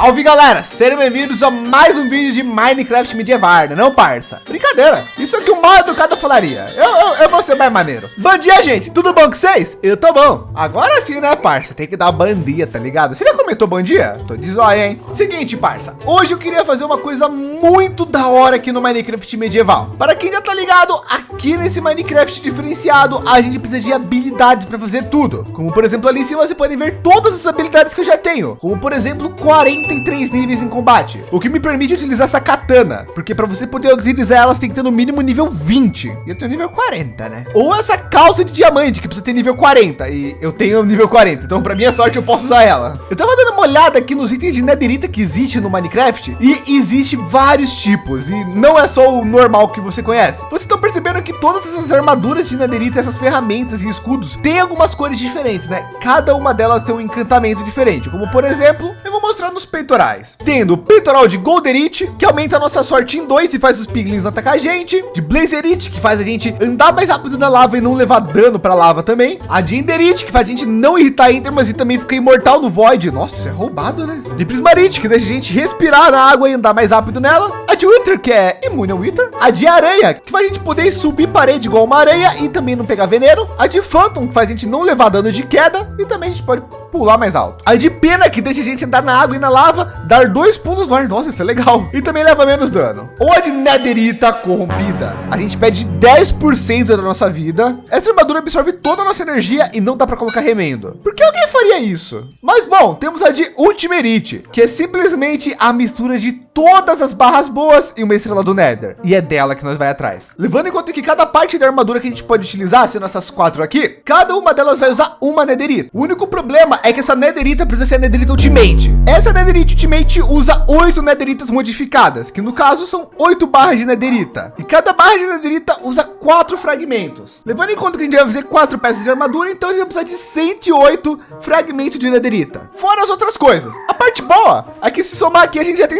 Salve galera, sejam bem-vindos a mais um vídeo de Minecraft medieval, né, não parça? Brincadeira, isso é que o mal educado falaria, eu, eu, eu vou ser mais maneiro. Bom dia gente, tudo bom com vocês? Eu tô bom. Agora sim né parça, tem que dar bom dia, tá ligado? Você já comentou bom dia? Tô de zóia, hein? Seguinte parça, hoje eu queria fazer uma coisa muito da hora aqui no Minecraft medieval. Para quem já tá ligado, aqui nesse Minecraft diferenciado, a gente precisa de habilidades para fazer tudo. Como por exemplo ali em cima você pode ver todas as habilidades que eu já tenho. Como por exemplo 40 43 níveis em combate, o que me permite utilizar essa katana, porque para você poder utilizar elas tem que ter no mínimo nível 20. E eu tenho nível 40, né? Ou essa calça de diamante que precisa ter nível 40 e eu tenho nível 40. Então, para minha sorte, eu posso usar ela. Eu tava dando uma olhada aqui nos itens de netherita que existe no Minecraft e existe vários tipos e não é só o normal que você conhece. Vocês estão percebendo que todas essas armaduras de netherita, essas ferramentas e escudos têm algumas cores diferentes, né? Cada uma delas tem um encantamento diferente, como por exemplo, eu vou mostrar nos peitorais, tendo o peitoral de Golderite, que aumenta a nossa sorte em dois e faz os piglins atacar a gente, de Blazerite, que faz a gente andar mais rápido na lava e não levar dano para lava também, a de Enderite, que faz a gente não irritar Endermas e também fica imortal no Void. Nossa, isso é roubado, né? De Prismarite, que deixa a gente respirar na água e andar mais rápido nela, a de Wither, que é imune ao Wither, a de Aranha, que faz a gente poder subir parede igual uma aranha e também não pegar veneno, a de Phantom, que faz a gente não levar dano de queda. E também a gente pode pular mais alto. A de pena que deixa a gente andar na água e na lava, dar dois pulos no ar. Nossa, isso é legal. E também leva menos dano. Ou a de netherita corrompida. A gente perde 10% da nossa vida. Essa armadura absorve toda a nossa energia e não dá para colocar remendo. Por que alguém faria isso? Mas bom, temos a de ultimerite, que é simplesmente a mistura de todas as barras boas e uma estrela do Nether. E é dela que nós vai atrás. Levando em conta que cada parte da armadura que a gente pode utilizar, sendo essas quatro aqui, cada uma delas vai usar uma netherita. O único problema é que essa netherita precisa ser a netherita ultimate. Essa netherita ultimate usa oito netheritas modificadas, que no caso são oito barras de netherita. E cada barra de netherita usa quatro fragmentos. Levando em conta que a gente vai fazer quatro peças de armadura, então a gente vai precisar de 108 fragmentos de netherita. Fora as outras coisas. A parte boa é que se somar aqui a gente já tem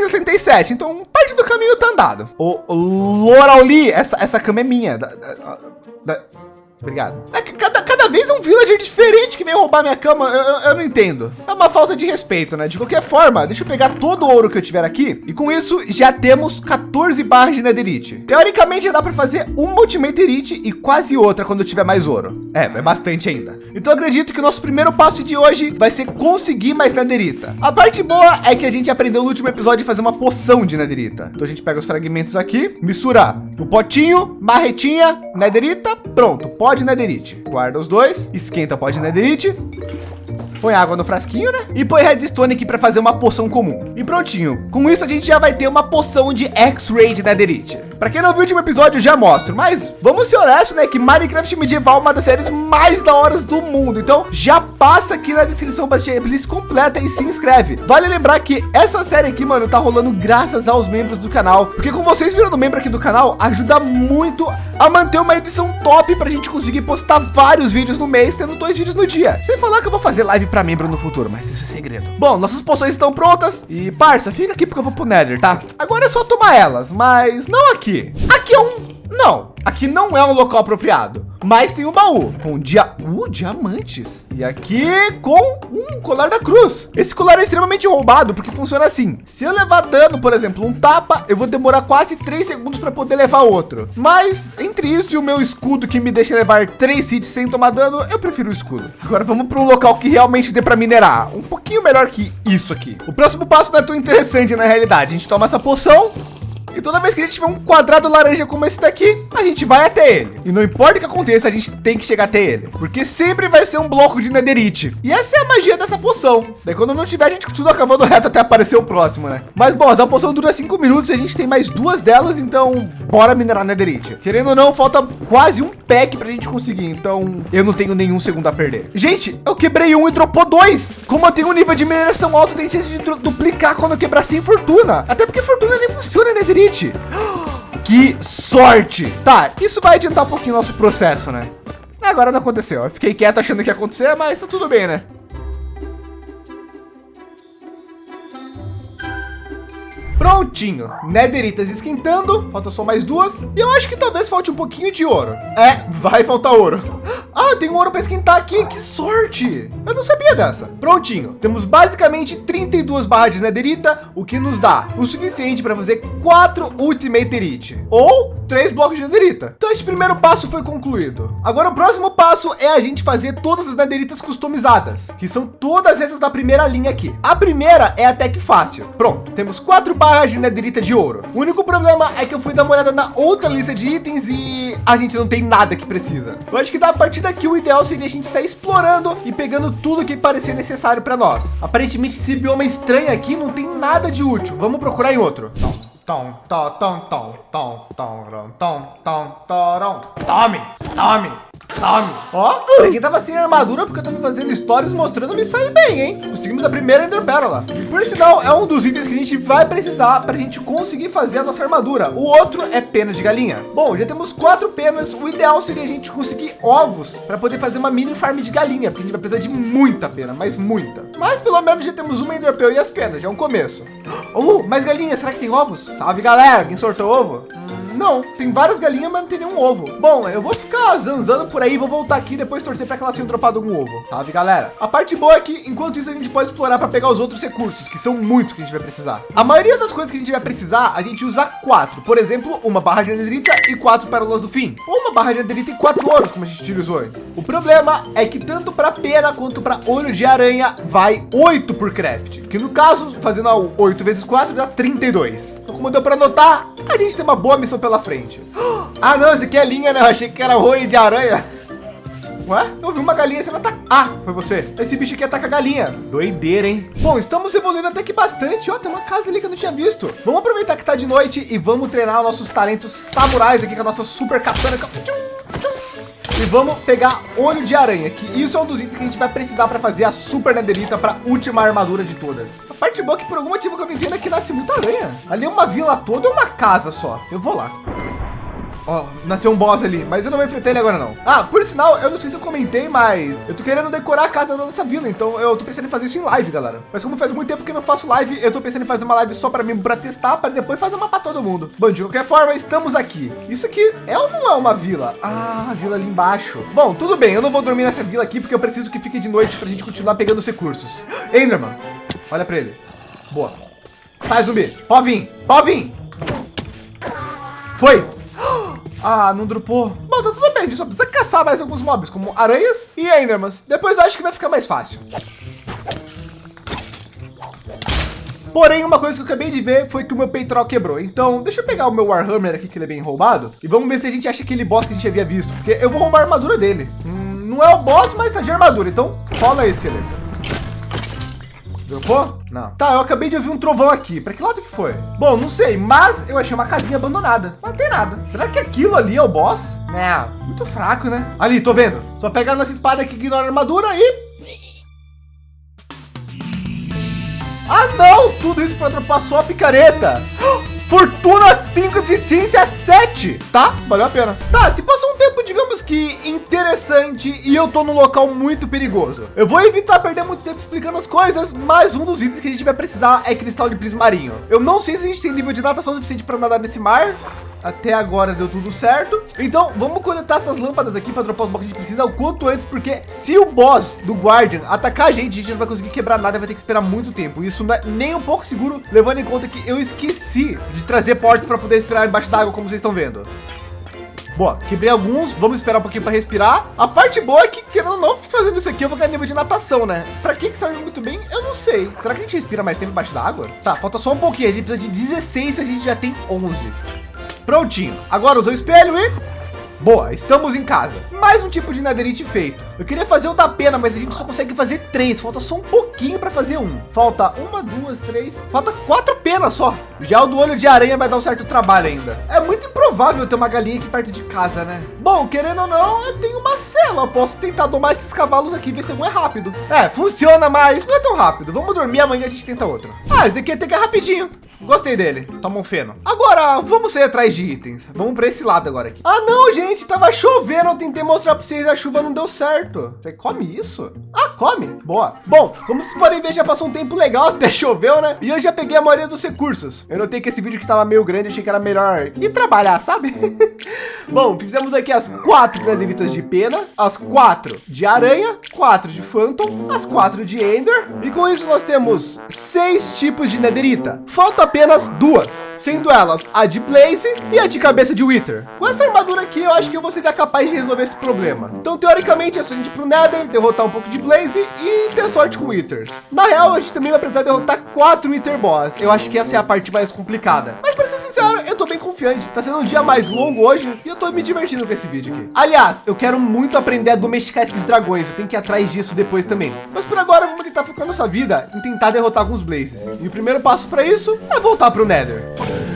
67, então parte do caminho tá andado. O Lorauli, essa, essa cama é minha. Da, da, da, Obrigado. É cada, cada vez um villager diferente que vem roubar minha cama, eu, eu, eu, não entendo. É uma falta de respeito, né? De qualquer forma, deixa eu pegar todo o ouro que eu tiver aqui. E com isso, já temos 14 barras de netherite. Teoricamente, já dá para fazer uma ultimaterite e quase outra quando eu tiver mais ouro. É, é bastante ainda. Então acredito que o nosso primeiro passo de hoje vai ser conseguir mais netherita. A parte boa é que a gente aprendeu no último episódio a fazer uma poção de netherita. Então a gente pega os fragmentos aqui, mistura o potinho, marretinha, netherita, pronto. Pode netherite. Guarda os dois, esquenta pó de netherite. Põe água no frasquinho, né? E põe redstone aqui para fazer uma poção comum. E prontinho. Com isso a gente já vai ter uma poção de X-Ray de netherite. Para quem não viu o último episódio, eu já mostro. Mas vamos ser honestos, né? Que Minecraft Medieval é uma das séries mais da horas do mundo. Então já passa aqui na descrição para a playlist completa e se inscreve. Vale lembrar que essa série aqui, mano, tá rolando graças aos membros do canal. Porque com vocês virando membro aqui do canal, ajuda muito a manter uma edição top para a gente conseguir postar vários vídeos no mês, tendo dois vídeos no dia. Sem falar que eu vou fazer live para membro no futuro, mas isso é segredo. Bom, nossas poções estão prontas. E parça, fica aqui porque eu vou pro Nether, tá? Agora é só tomar elas, mas não aqui aqui? Aqui é um... Não, aqui não é um local apropriado. Mas tem um baú com dia... Uh, diamantes. E aqui com um colar da cruz. Esse colar é extremamente roubado porque funciona assim. Se eu levar dano, por exemplo, um tapa, eu vou demorar quase três segundos para poder levar outro. Mas entre isso e o meu escudo que me deixa levar três hits sem tomar dano, eu prefiro o escudo. Agora vamos para um local que realmente dê para minerar. Um pouquinho melhor que isso aqui. O próximo passo não é tão interessante na realidade. A gente toma essa poção e toda vez que a gente tiver um quadrado laranja como esse daqui, a gente vai até ele. E não importa o que aconteça, a gente tem que chegar até ele. Porque sempre vai ser um bloco de netherite. E essa é a magia dessa poção. Daí quando não tiver, a gente continua cavando reto até aparecer o próximo, né? Mas bom, essa poção dura cinco minutos e a gente tem mais duas delas, então bora minerar netherite. Querendo ou não, falta quase um pack para a gente conseguir. Então eu não tenho nenhum segundo a perder. Gente, eu quebrei um e dropou dois. Como eu tenho um nível de mineração alto, tem chance de duplicar quando eu quebrar sem fortuna. Até porque fortuna nem funciona, netherite. Que sorte! Tá, isso vai adiantar um pouquinho nosso processo, né? Agora não aconteceu. Eu fiquei quieto achando que ia acontecer, mas tá tudo bem, né? Prontinho, nederitas esquentando, falta só mais duas. E eu acho que talvez falte um pouquinho de ouro. É, vai faltar ouro. Ah, tem um ouro para esquentar aqui. Que sorte. Eu não sabia dessa. Prontinho. Temos basicamente 32 barras de netherita, o que nos dá o suficiente para fazer quatro Ultimate Elite. Ou três blocos de netherita. Então esse primeiro passo foi concluído. Agora o próximo passo é a gente fazer todas as nederitas customizadas, que são todas essas da primeira linha aqui. A primeira é até que fácil. Pronto, temos quatro barras de netherita de ouro. O único problema é que eu fui dar uma olhada na outra lista de itens e a gente não tem nada que precisa. Eu acho que da partir daqui o ideal seria a gente sair explorando e pegando tudo que parecia necessário para nós. Aparentemente esse bioma estranho aqui não tem nada de útil. Vamos procurar em outro. Tom, tom, tom, tom, tom, tom, tom, tom, tom, tom, tome. Tome. Ó, quem tava sem armadura porque eu tava fazendo stories mostrando me sair bem, hein? Conseguimos a primeira Ender Pérola. Por sinal, é um dos itens que a gente vai precisar para a gente conseguir fazer a nossa armadura. O outro é pena de galinha. Bom, já temos quatro penas. O ideal seria a gente conseguir ovos para poder fazer uma mini farm de galinha, porque a gente vai precisar de muita pena, mas muita. Mas pelo menos já temos uma Ender Pearl e as penas, já é um começo. Oh, mais galinha, será que tem ovos? Salve galera, quem sortou ovo? Não, tem várias galinhas, mas não tem nenhum ovo. Bom, eu vou ficar zanzando por aí, vou voltar aqui depois torcer para que elas tenham dropado algum ovo. Sabe, galera? A parte boa é que, enquanto isso, a gente pode explorar para pegar os outros recursos, que são muitos que a gente vai precisar. A maioria das coisas que a gente vai precisar, a gente usa quatro. Por exemplo, uma barra de netherita e quatro pérolas do fim. Ou uma barra de netherita e quatro ouros, como a gente utilizou antes. O problema é que tanto para pena quanto para olho de aranha vai oito por craft. Que no caso, fazendo 8 vezes 4 dá 32. Então, como deu para notar, a gente tem uma boa missão pela frente. Ah, não, esse aqui é linha, né? Eu achei que era olho de aranha. Ué? Eu vi uma galinha sendo atacada. Ah, foi você. Esse bicho aqui ataca a galinha. Doideira, hein? Bom, estamos evoluindo até que bastante. Ó, tem uma casa ali que eu não tinha visto. Vamos aproveitar que tá de noite e vamos treinar nossos talentos samurais aqui com a nossa super katana. E vamos pegar olho de aranha, que isso é um dos itens que a gente vai precisar para fazer a super netherita para última armadura de todas. A parte boa é que por algum motivo que eu não entendo é que nasce muita aranha. Ali é uma vila toda ou uma casa só. Eu vou lá. Ó, nasceu um boss ali, mas eu não vou enfrentar ele agora não. Ah, por sinal, eu não sei se eu comentei, mas eu tô querendo decorar a casa da nossa vila, então eu tô pensando em fazer isso em live, galera. Mas como faz muito tempo que eu não faço live, eu tô pensando em fazer uma live só para mim, para testar, para depois fazer uma para todo mundo. Bom, de qualquer forma, estamos aqui. Isso aqui é ou não é uma vila? Ah, a vila ali embaixo. Bom, tudo bem, eu não vou dormir nessa vila aqui porque eu preciso que fique de noite para a gente continuar pegando os recursos. Enderman, olha para ele. Boa. Sai, zumbi. Pode vir, pode vir. Foi. Ah, não dropou. Bom, tá tudo bem, a gente só precisa caçar mais alguns mobs, como aranhas e endermans. Depois acho que vai ficar mais fácil. Porém, uma coisa que eu acabei de ver foi que o meu peitoral quebrou. Então, deixa eu pegar o meu Warhammer aqui, que ele é bem roubado. E vamos ver se a gente acha aquele boss que a gente havia visto. Porque eu vou roubar a armadura dele. Hum, não é o boss, mas tá de armadura. Então, rola aí, esqueleto. Dropou? Não. Tá, eu acabei de ouvir um trovão aqui. Para que lado que foi? Bom, não sei, mas eu achei uma casinha abandonada. Não tem nada. Será que aquilo ali é o boss? Não. Muito fraco, né? Ali, tô vendo. Só pegar nossa espada que ignora a armadura e... Ah, não! Tudo isso para dropar só a picareta. Fortuna 5, eficiência 7, tá? Valeu a pena. Tá, se passou um tempo, digamos que interessante e eu tô num local muito perigoso. Eu vou evitar perder muito tempo explicando as coisas, mas um dos itens que a gente vai precisar é cristal de prismarinho. Eu não sei se a gente tem nível de natação suficiente para nadar nesse mar, até agora deu tudo certo. Então vamos coletar essas lâmpadas aqui para dropar os blocos que a gente precisa o quanto antes, porque se o boss do Guardian atacar a gente, a gente não vai conseguir quebrar nada, vai ter que esperar muito tempo. Isso não é nem um pouco seguro, levando em conta que eu esqueci de trazer portas para poder esperar embaixo d'água, como vocês estão vendo. Boa, quebrei alguns, vamos esperar um pouquinho para respirar. A parte boa é que, querendo ou não, fazendo isso aqui, eu vou ganhar nível de natação, né? Para que que serve muito bem? Eu não sei. Será que a gente respira mais tempo embaixo d'água? Tá, falta só um pouquinho. A gente precisa de 16, a gente já tem 11. Prontinho. Agora usou o espelho e... Boa, estamos em casa. Mais um tipo de netherite feito. Eu queria fazer o da pena, mas a gente só consegue fazer três. Falta só um pouquinho para fazer um. Falta uma, duas, três. Falta quatro penas só. Já o do olho de aranha vai dar um certo trabalho ainda. É muito improvável ter uma galinha aqui perto de casa, né? Bom, querendo ou não, eu tenho uma cela. Posso tentar domar esses cavalos aqui, ver se um é rápido. É, funciona, mas não é tão rápido. Vamos dormir, amanhã a gente tenta outro. Ah, esse daqui até que é rapidinho. Gostei dele. Toma um feno. Agora, vamos sair atrás de itens. Vamos para esse lado agora aqui. Ah, não, gente. Tava chovendo. Eu tentei mostrar para vocês. A chuva não deu certo. Você come isso? Ah, come. Boa. Bom, como vocês podem ver, já passou um tempo legal. Até choveu, né? E eu já peguei a maioria dos recursos. Eu notei que esse vídeo que tava meio grande. Achei que era melhor ir trabalhar, sabe? Bom, fizemos aqui as quatro granelitas de pena. As quatro de aranha. Quatro de phantom. As quatro de ender. E com isso nós temos seis tipos de nederita. Falta apenas duas, sendo elas a de Blaze e a de cabeça de Wither. Com essa armadura aqui, eu acho que eu vou ser capaz de resolver esse problema. Então, teoricamente, é só a gente ir pro Nether, derrotar um pouco de Blaze e ter sorte com Withers. Na real, a gente também vai precisar derrotar quatro Wither Boss. Eu acho que essa é a parte mais complicada. Mas para ser sincero, eu tô bem confiante. Tá sendo um dia mais longo hoje e eu tô me divertindo com esse vídeo aqui. Aliás, eu quero muito aprender a domesticar esses dragões. Eu tenho que ir atrás disso depois também. Mas por agora, vamos tentar focar nossa vida em tentar derrotar alguns Blazes. E o primeiro passo para isso é voltar para o Nether.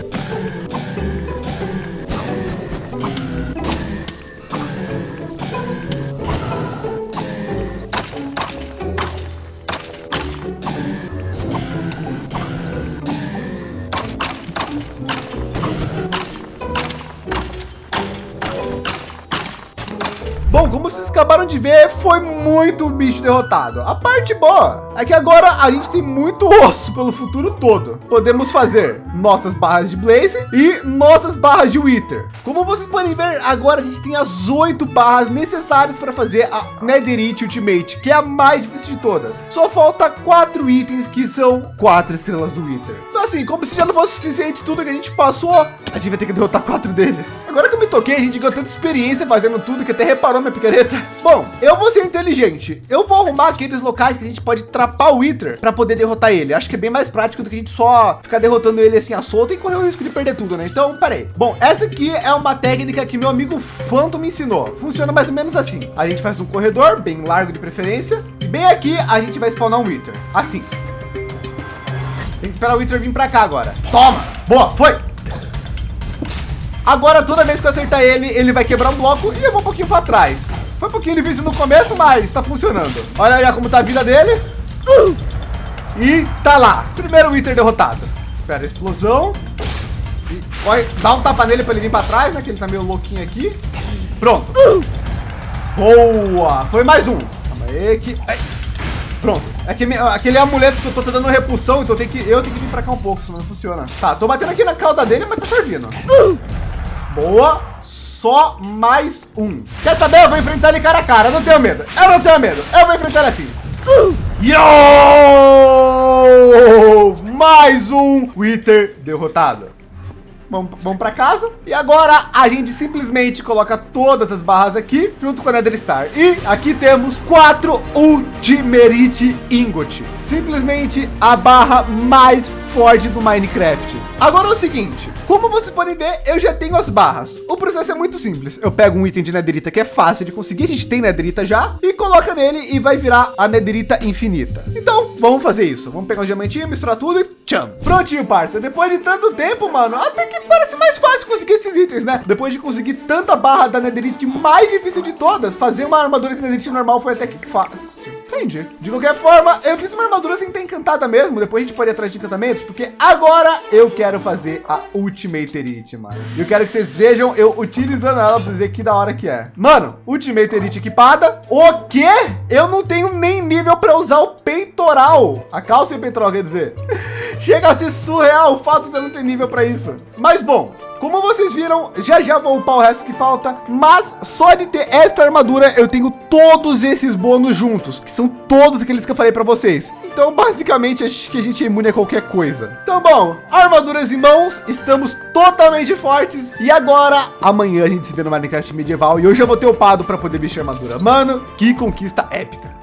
Acabaram de ver, foi muito bicho derrotado. A parte boa é que agora a gente tem muito osso pelo futuro todo. Podemos fazer nossas barras de Blaze e nossas barras de Wither. Como vocês podem ver, agora a gente tem as oito barras necessárias para fazer a Netherite Ultimate, que é a mais difícil de todas. Só falta quatro itens que são quatro estrelas do Wither. Então assim, como se já não fosse suficiente tudo que a gente passou, a gente vai ter que derrotar quatro deles. Agora que eu me toquei, a gente ganhou tanta experiência fazendo tudo que até reparou minha picareta. Bom, eu vou ser inteligente. Eu vou arrumar aqueles locais que a gente pode trapar o Wither para poder derrotar ele. Acho que é bem mais prático do que a gente só ficar derrotando ele assim a solta e correr o risco de perder tudo, né? Então, parei. Bom, essa aqui é uma técnica que meu amigo Phantom me ensinou. Funciona mais ou menos assim. A gente faz um corredor bem largo de preferência e bem aqui a gente vai spawnar um Wither. Assim. Tem que esperar o Wither vir para cá agora. Toma. Boa, foi. Agora, toda vez que eu acertar ele, ele vai quebrar um bloco e eu vou um pouquinho para trás. Foi um pouquinho difícil no começo, mas está funcionando. Olha aí como tá a vida dele. E tá lá. Primeiro Wither derrotado. Espera a explosão. E vai dá um tapa nele para ele vir para trás, né? Que ele tá meio louquinho aqui. Pronto. Boa. Foi mais um. Calma aí que... Pronto. É que aquele amuleto que eu tô dando repulsão, então tenho que, eu tenho que vir para cá um pouco, senão não funciona. Tá, tô batendo aqui na cauda dele, mas tá servindo. Boa. Só mais um. Quer saber? Eu vou enfrentar ele cara a cara. Eu não tenho medo. Eu não tenho medo. Eu vou enfrentar ele assim. Yo! Mais um Wither derrotado. Vamos, vamos para casa. E agora a gente simplesmente coloca todas as barras aqui junto com a Nether Star. E aqui temos quatro Ultimerite Ingot. Simplesmente a barra mais forte do Minecraft. Agora é o seguinte, como vocês podem ver, eu já tenho as barras. O processo é muito simples. Eu pego um item de nederita que é fácil de conseguir, a gente tem nederita já, e coloca nele e vai virar a nederita infinita. Então, vamos fazer isso. Vamos pegar um diamantinho, misturar tudo e tcham. Prontinho, parça. Depois de tanto tempo, mano, até que parece mais fácil conseguir esses itens, né? Depois de conseguir tanta barra da nederite mais difícil de todas, fazer uma armadura de nederite normal foi até que fácil. Entendi. De qualquer forma, eu fiz uma armadura sem ter encantada mesmo. Depois a gente pode ir atrás de encantamentos, porque agora eu quero fazer a Ultimate Elite, mano. E eu quero que vocês vejam eu utilizando ela pra vocês verem que da hora que é. Mano, Ultimate Elite equipada. O quê? Eu não tenho nem nível para usar o peitoral. A calça e o peitoral, quer dizer. Chega a ser surreal o fato de eu não ter nível para isso. Mas bom, como vocês viram, já já vou upar o resto que falta, mas só de ter esta armadura eu tenho todos esses bônus juntos, que são todos aqueles que eu falei para vocês. Então, basicamente, acho que a gente é imune a qualquer coisa. Então, bom, armaduras em mãos, estamos totalmente fortes. E agora, amanhã a gente se vê no Minecraft medieval e hoje eu vou ter upado para poder vestir armadura. Mano, que conquista épica.